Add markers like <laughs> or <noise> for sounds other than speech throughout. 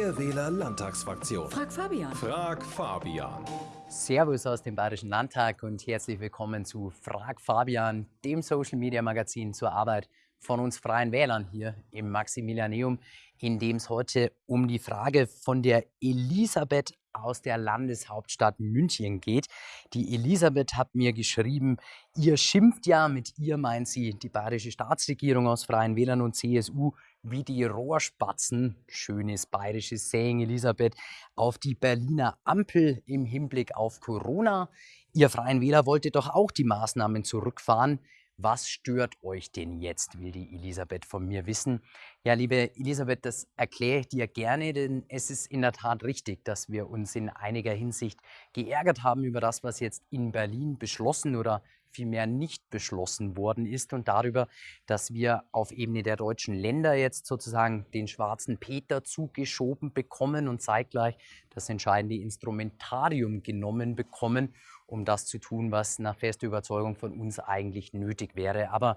Freie Wähler Landtagsfraktion. Frag Fabian. Frag Fabian. Servus aus dem Bayerischen Landtag und herzlich willkommen zu Frag Fabian, dem Social Media Magazin zur Arbeit von uns Freien Wählern hier im Maximilianeum, in dem es heute um die Frage von der Elisabeth aus der Landeshauptstadt München geht. Die Elisabeth hat mir geschrieben, ihr schimpft ja, mit ihr meint sie die bayerische Staatsregierung aus Freien Wählern und CSU, wie die Rohrspatzen, schönes bayerisches Saying Elisabeth, auf die Berliner Ampel im Hinblick auf Corona. Ihr Freien Wähler wollte doch auch die Maßnahmen zurückfahren. Was stört euch denn jetzt, will die Elisabeth von mir wissen. Ja, liebe Elisabeth, das erkläre ich dir gerne, denn es ist in der Tat richtig, dass wir uns in einiger Hinsicht geärgert haben über das, was jetzt in Berlin beschlossen oder vielmehr nicht beschlossen worden ist und darüber, dass wir auf Ebene der deutschen Länder jetzt sozusagen den schwarzen Peter zugeschoben bekommen und zeitgleich das entscheidende Instrumentarium genommen bekommen, um das zu tun, was nach fester Überzeugung von uns eigentlich nötig wäre. Aber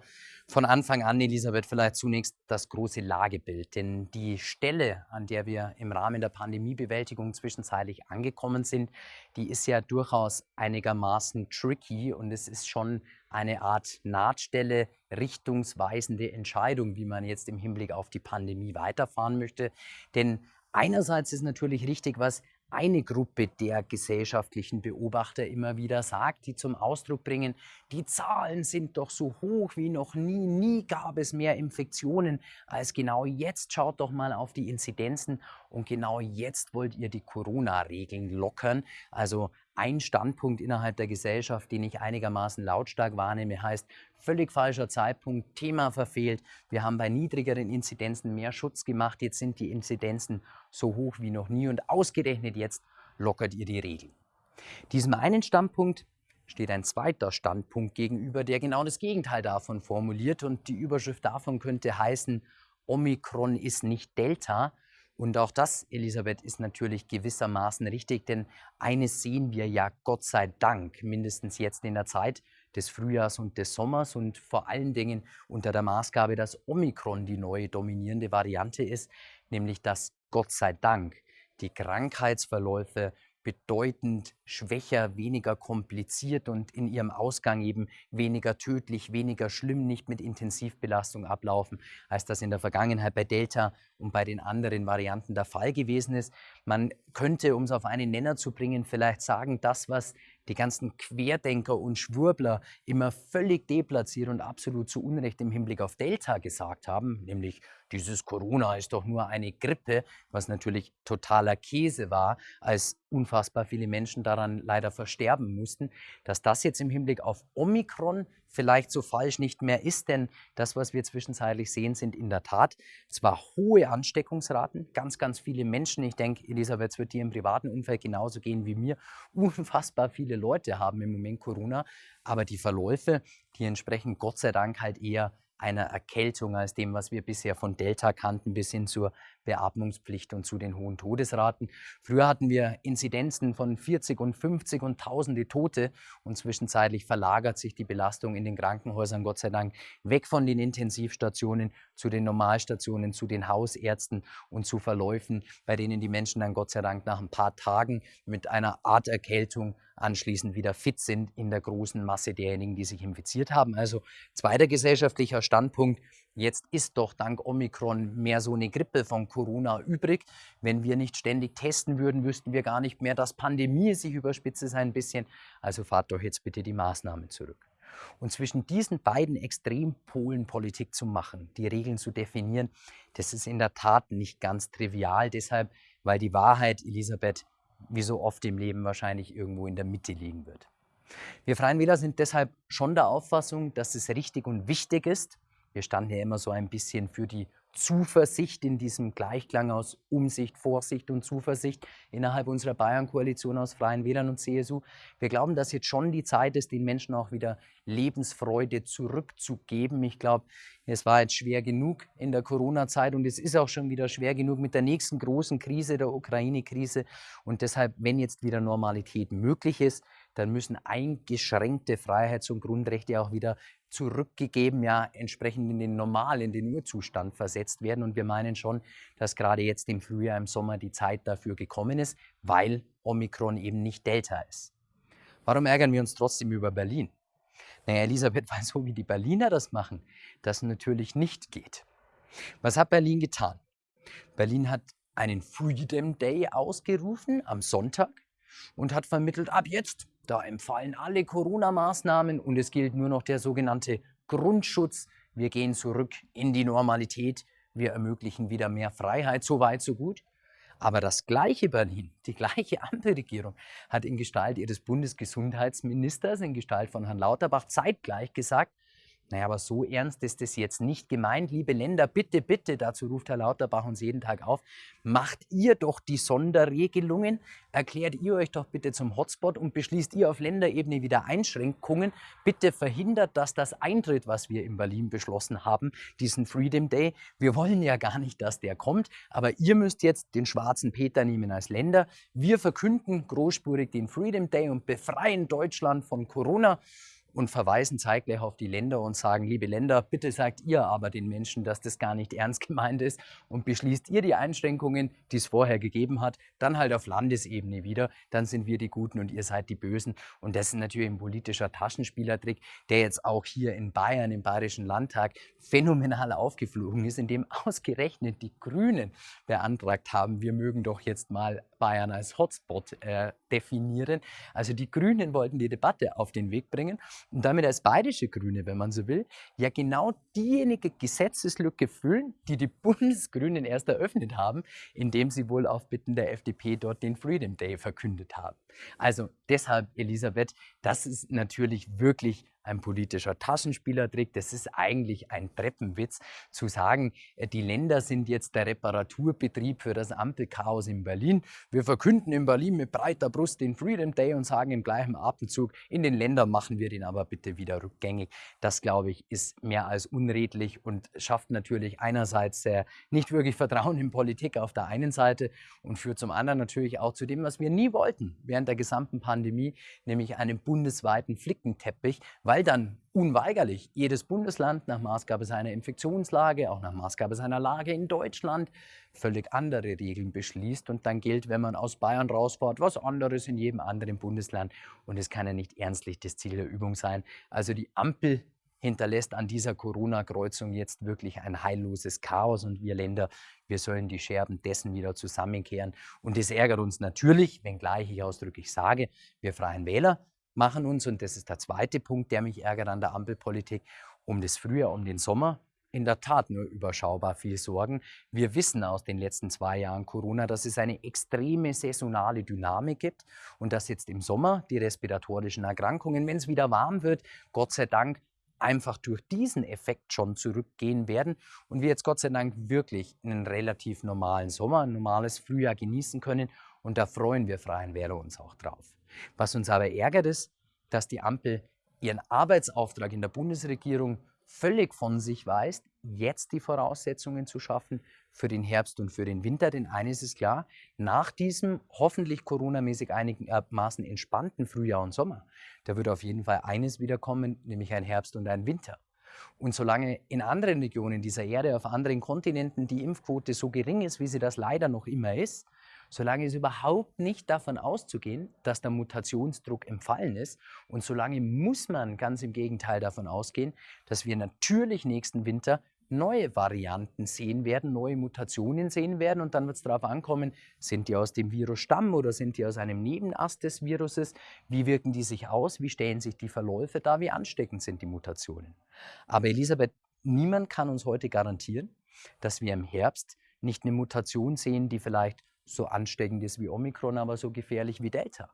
von Anfang an, Elisabeth, vielleicht zunächst das große Lagebild. Denn die Stelle, an der wir im Rahmen der Pandemiebewältigung zwischenzeitlich angekommen sind, die ist ja durchaus einigermaßen tricky und es ist schon eine Art Nahtstelle, richtungsweisende Entscheidung, wie man jetzt im Hinblick auf die Pandemie weiterfahren möchte. Denn einerseits ist natürlich richtig, was eine Gruppe der gesellschaftlichen Beobachter immer wieder sagt, die zum Ausdruck bringen, die Zahlen sind doch so hoch wie noch nie, nie gab es mehr Infektionen als genau jetzt. Schaut doch mal auf die Inzidenzen und genau jetzt wollt ihr die Corona-Regeln lockern. Also ein Standpunkt innerhalb der Gesellschaft, den ich einigermaßen lautstark wahrnehme, heißt völlig falscher Zeitpunkt, Thema verfehlt. Wir haben bei niedrigeren Inzidenzen mehr Schutz gemacht. Jetzt sind die Inzidenzen so hoch wie noch nie und ausgerechnet jetzt lockert ihr die Regeln. Diesem einen Standpunkt steht ein zweiter Standpunkt gegenüber, der genau das Gegenteil davon formuliert und die Überschrift davon könnte heißen, Omikron ist nicht Delta, und auch das, Elisabeth, ist natürlich gewissermaßen richtig, denn eines sehen wir ja Gott sei Dank, mindestens jetzt in der Zeit des Frühjahrs und des Sommers und vor allen Dingen unter der Maßgabe, dass Omikron die neue dominierende Variante ist, nämlich dass Gott sei Dank die Krankheitsverläufe bedeutend schwächer, weniger kompliziert und in ihrem Ausgang eben weniger tödlich, weniger schlimm, nicht mit Intensivbelastung ablaufen, als das in der Vergangenheit bei Delta und bei den anderen Varianten der Fall gewesen ist. Man könnte, um es auf einen Nenner zu bringen, vielleicht sagen, das, was die ganzen Querdenker und Schwurbler immer völlig deplatziert und absolut zu Unrecht im Hinblick auf Delta gesagt haben, nämlich dieses Corona ist doch nur eine Grippe, was natürlich totaler Käse war, als unfassbar viele Menschen daran leider versterben mussten, dass das jetzt im Hinblick auf Omikron vielleicht so falsch nicht mehr ist, denn das, was wir zwischenzeitlich sehen, sind in der Tat zwar hohe Ansteckungsraten, ganz, ganz viele Menschen, ich denke, Elisabeth, es wird dir im privaten Umfeld genauso gehen wie mir, <laughs> unfassbar viele Leute haben im Moment Corona, aber die Verläufe, die entsprechen Gott sei Dank halt eher einer Erkältung als dem, was wir bisher von Delta kannten, bis hin zur Beatmungspflicht und zu den hohen Todesraten. Früher hatten wir Inzidenzen von 40 und 50 und tausende Tote und zwischenzeitlich verlagert sich die Belastung in den Krankenhäusern Gott sei Dank weg von den Intensivstationen zu den Normalstationen, zu den Hausärzten und zu Verläufen, bei denen die Menschen dann Gott sei Dank nach ein paar Tagen mit einer Art Erkältung anschließend wieder fit sind in der großen Masse derjenigen, die sich infiziert haben. Also zweiter gesellschaftlicher Standpunkt, Jetzt ist doch dank Omikron mehr so eine Grippe von Corona übrig. Wenn wir nicht ständig testen würden, wüssten wir gar nicht mehr, dass Pandemie sich überspitzt ist ein bisschen. Also fahrt doch jetzt bitte die Maßnahmen zurück. Und zwischen diesen beiden Extrempolen Politik zu machen, die Regeln zu definieren, das ist in der Tat nicht ganz trivial. Deshalb, weil die Wahrheit, Elisabeth, wie so oft im Leben wahrscheinlich irgendwo in der Mitte liegen wird. Wir Freien Wähler sind deshalb schon der Auffassung, dass es richtig und wichtig ist, wir standen ja immer so ein bisschen für die Zuversicht in diesem Gleichklang aus Umsicht, Vorsicht und Zuversicht innerhalb unserer Bayern-Koalition aus Freien Wählern und CSU. Wir glauben, dass jetzt schon die Zeit ist, den Menschen auch wieder Lebensfreude zurückzugeben. Ich glaube, es war jetzt schwer genug in der Corona-Zeit und es ist auch schon wieder schwer genug mit der nächsten großen Krise, der Ukraine-Krise. Und deshalb, wenn jetzt wieder Normalität möglich ist, dann müssen eingeschränkte Freiheits- und Grundrechte auch wieder zurückgegeben, ja entsprechend in den Normal, in den Urzustand versetzt werden. Und wir meinen schon, dass gerade jetzt im Frühjahr, im Sommer die Zeit dafür gekommen ist, weil Omikron eben nicht Delta ist. Warum ärgern wir uns trotzdem über Berlin? Naja, Elisabeth, <laughs> weil so wie die Berliner das machen, das natürlich nicht geht. Was hat Berlin getan? Berlin hat einen Freedom Day ausgerufen am Sonntag und hat vermittelt, ab jetzt, da empfallen alle Corona-Maßnahmen und es gilt nur noch der sogenannte Grundschutz. Wir gehen zurück in die Normalität. Wir ermöglichen wieder mehr Freiheit. So weit, so gut. Aber das gleiche Berlin, <laughs> die gleiche Ampelregierung hat in Gestalt ihres Bundesgesundheitsministers, in Gestalt von Herrn Lauterbach, zeitgleich gesagt, naja, aber so ernst ist es jetzt nicht gemeint. Liebe Länder, bitte, bitte, dazu ruft Herr Lauterbach uns jeden Tag auf, macht ihr doch die Sonderregelungen, erklärt ihr euch doch bitte zum Hotspot und beschließt ihr auf Länderebene wieder Einschränkungen. Bitte verhindert, dass das eintritt, was wir in Berlin beschlossen haben, diesen Freedom Day. Wir wollen ja gar nicht, dass der kommt, aber ihr müsst jetzt den schwarzen Peter nehmen als Länder. Wir verkünden großspurig den Freedom Day und befreien Deutschland von Corona und verweisen zeitgleich auf die Länder und sagen, liebe Länder, bitte sagt ihr aber den Menschen, dass das gar nicht ernst <laughs> gemeint ist und beschließt ihr die Einschränkungen, die es vorher gegeben hat, dann halt auf Landesebene wieder, dann sind wir die Guten und ihr seid die Bösen. Und das ist natürlich ein politischer Taschenspielertrick, der jetzt auch hier in Bayern, im Bayerischen Landtag, phänomenal aufgeflogen ist, indem <laughs> ausgerechnet die Grünen beantragt haben, wir mögen doch jetzt mal Bayern als Hotspot äh, definieren. Also die Grünen wollten die Debatte auf den Weg bringen und damit als bayerische Grüne, wenn man so will, ja genau diejenige Gesetzeslücke füllen, die die <laughs> Bundesgrünen erst eröffnet haben, indem sie wohl auf Bitten der FDP dort den Freedom Day verkündet haben. Also deshalb, Elisabeth, das ist natürlich wirklich ein politischer Taschenspielertrick. Das ist eigentlich ein Treppenwitz, zu sagen, äh, die Länder sind jetzt der Reparaturbetrieb für das Ampelchaos in Berlin. Wir verkünden in Berlin mit breiter Brust den Freedom Day und sagen im gleichen Atemzug, in den Ländern machen wir den aber bitte wieder rückgängig. Das, glaube ich, ist mehr als unredlich und schafft natürlich einerseits äh, nicht wirklich Vertrauen in Politik auf der einen Seite und führt zum anderen natürlich auch zu dem, was wir nie wollten während der gesamten Pandemie, nämlich einen bundesweiten Flickenteppich, weil weil dann unweigerlich jedes Bundesland nach Maßgabe seiner Infektionslage, auch nach Maßgabe seiner Lage in Deutschland, völlig andere Regeln beschließt. Und dann gilt, wenn man aus Bayern rausfährt, was anderes in jedem anderen Bundesland. Und es kann ja nicht ernstlich das Ziel der Übung sein. Also die Ampel hinterlässt an dieser Corona-Kreuzung jetzt wirklich ein heilloses Chaos und wir Länder, wir sollen die Scherben dessen wieder zusammenkehren. Und das ärgert uns natürlich, wenngleich ich ausdrücklich sage, wir Freien Wähler machen uns, und das ist der zweite Punkt, der mich ärgert an der Ampelpolitik, um das Frühjahr, um den Sommer in der Tat nur überschaubar viel Sorgen. Wir wissen aus den letzten zwei Jahren Corona, dass es eine extreme saisonale Dynamik gibt und dass jetzt im Sommer die respiratorischen Erkrankungen, wenn es wieder warm wird, Gott sei Dank einfach durch diesen Effekt schon zurückgehen werden und wir jetzt Gott sei Dank wirklich einen relativ normalen Sommer, ein normales Frühjahr genießen können und da freuen wir Freien Wähler uns auch drauf. Was uns aber ärgert ist, dass die Ampel ihren Arbeitsauftrag in der Bundesregierung völlig von sich weist, jetzt die Voraussetzungen zu schaffen für den Herbst und für den Winter. Denn eines ist klar, nach diesem hoffentlich coronamäßig einigermaßen entspannten Frühjahr und Sommer, da wird auf jeden Fall eines wiederkommen, nämlich ein Herbst und ein Winter. Und solange in anderen Regionen dieser Erde, auf anderen Kontinenten die Impfquote so gering ist, wie sie das leider noch immer ist, solange ist überhaupt nicht davon auszugehen, dass der Mutationsdruck empfallen ist. Und solange muss man ganz im Gegenteil davon ausgehen, dass wir natürlich nächsten Winter neue Varianten sehen werden, neue Mutationen sehen werden. Und dann wird es darauf ankommen, sind die aus dem Virusstamm oder sind die aus einem Nebenast des Viruses? Wie wirken die sich aus? Wie stellen sich die Verläufe dar? Wie ansteckend sind die Mutationen? Aber Elisabeth, niemand kann uns heute garantieren, dass wir im Herbst nicht eine Mutation sehen, die vielleicht so ansteckend ist wie Omikron, aber so gefährlich wie Delta.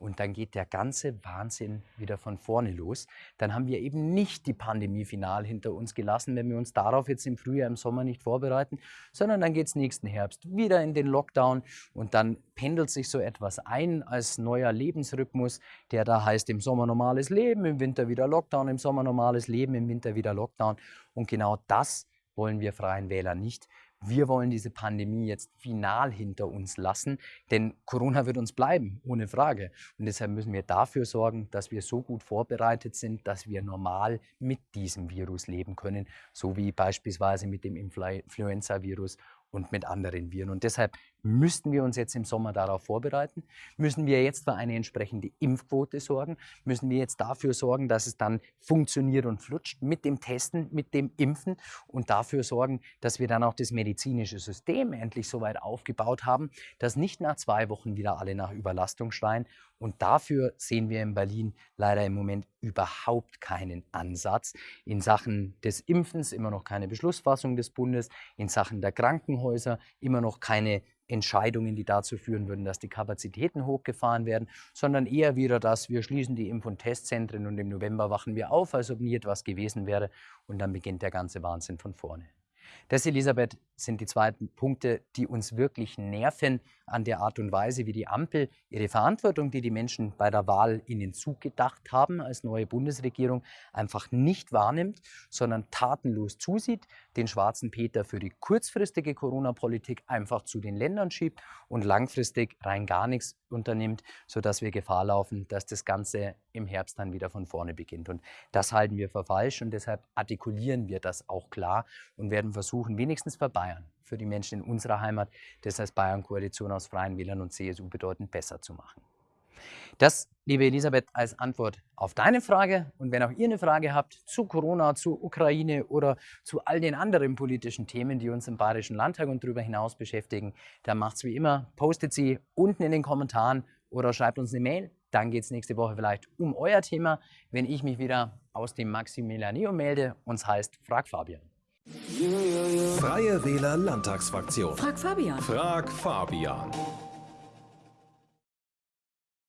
Und dann geht der ganze Wahnsinn wieder von vorne los. Dann haben wir eben nicht die Pandemie final hinter uns gelassen, wenn wir uns darauf jetzt im Frühjahr, im Sommer nicht vorbereiten, sondern dann geht es nächsten Herbst wieder in den Lockdown und dann pendelt sich so etwas ein als neuer Lebensrhythmus, der da heißt im Sommer normales Leben, im Winter wieder Lockdown, im Sommer normales Leben, im Winter wieder Lockdown. Und genau das wollen wir Freien Wähler nicht wir wollen diese Pandemie jetzt final hinter uns lassen, denn Corona wird uns bleiben, ohne Frage. Und deshalb müssen wir dafür sorgen, dass wir so gut vorbereitet sind, dass wir normal mit diesem Virus leben können, so wie beispielsweise mit dem Influenza-Virus und mit anderen Viren. Und deshalb müssten wir uns jetzt im Sommer darauf vorbereiten, müssen wir jetzt für eine entsprechende Impfquote sorgen, müssen wir jetzt dafür sorgen, dass es dann funktioniert und flutscht mit dem Testen, mit dem Impfen und dafür sorgen, dass wir dann auch das medizinische System endlich so weit aufgebaut haben, dass nicht nach zwei Wochen wieder alle nach Überlastung schreien. Und dafür sehen wir in Berlin leider im Moment überhaupt keinen Ansatz. In Sachen des Impfens immer noch keine Beschlussfassung des Bundes, in Sachen der Krankenhäuser immer noch keine Entscheidungen, die dazu führen würden, dass die Kapazitäten hochgefahren werden, sondern eher wieder das, wir schließen die Impf- und Testzentren und im November wachen wir auf, als ob nie etwas gewesen wäre und dann beginnt der ganze Wahnsinn von vorne. Das, Elisabeth, sind die zweiten Punkte, die uns wirklich nerven an der Art und Weise, wie die Ampel ihre Verantwortung, die die Menschen bei der Wahl in den Zug gedacht haben, als neue Bundesregierung, einfach nicht wahrnimmt, sondern tatenlos zusieht, den schwarzen Peter für die kurzfristige Corona-Politik einfach zu den Ländern schiebt und langfristig rein gar nichts unternimmt, sodass wir Gefahr laufen, dass das Ganze im Herbst dann wieder von vorne beginnt. Und das halten wir für falsch und deshalb artikulieren wir das auch klar und werden versuchen, wenigstens für Bayern, für die Menschen in unserer Heimat, das als Bayern-Koalition aus Freien Wählern und CSU bedeutend besser zu machen. Das, liebe Elisabeth, als Antwort auf deine Frage. Und wenn auch ihr eine Frage habt zu Corona, zu Ukraine oder zu all den anderen politischen Themen, die uns im Bayerischen Landtag und darüber hinaus beschäftigen, dann macht es wie immer, postet sie unten in den Kommentaren oder schreibt uns eine Mail. Dann geht es nächste Woche vielleicht um euer Thema, wenn ich mich wieder aus dem Maximilianeum melde. Uns heißt Frag Fabian. Freie Wähler Landtagsfraktion. Frag Fabian. Frag Fabian.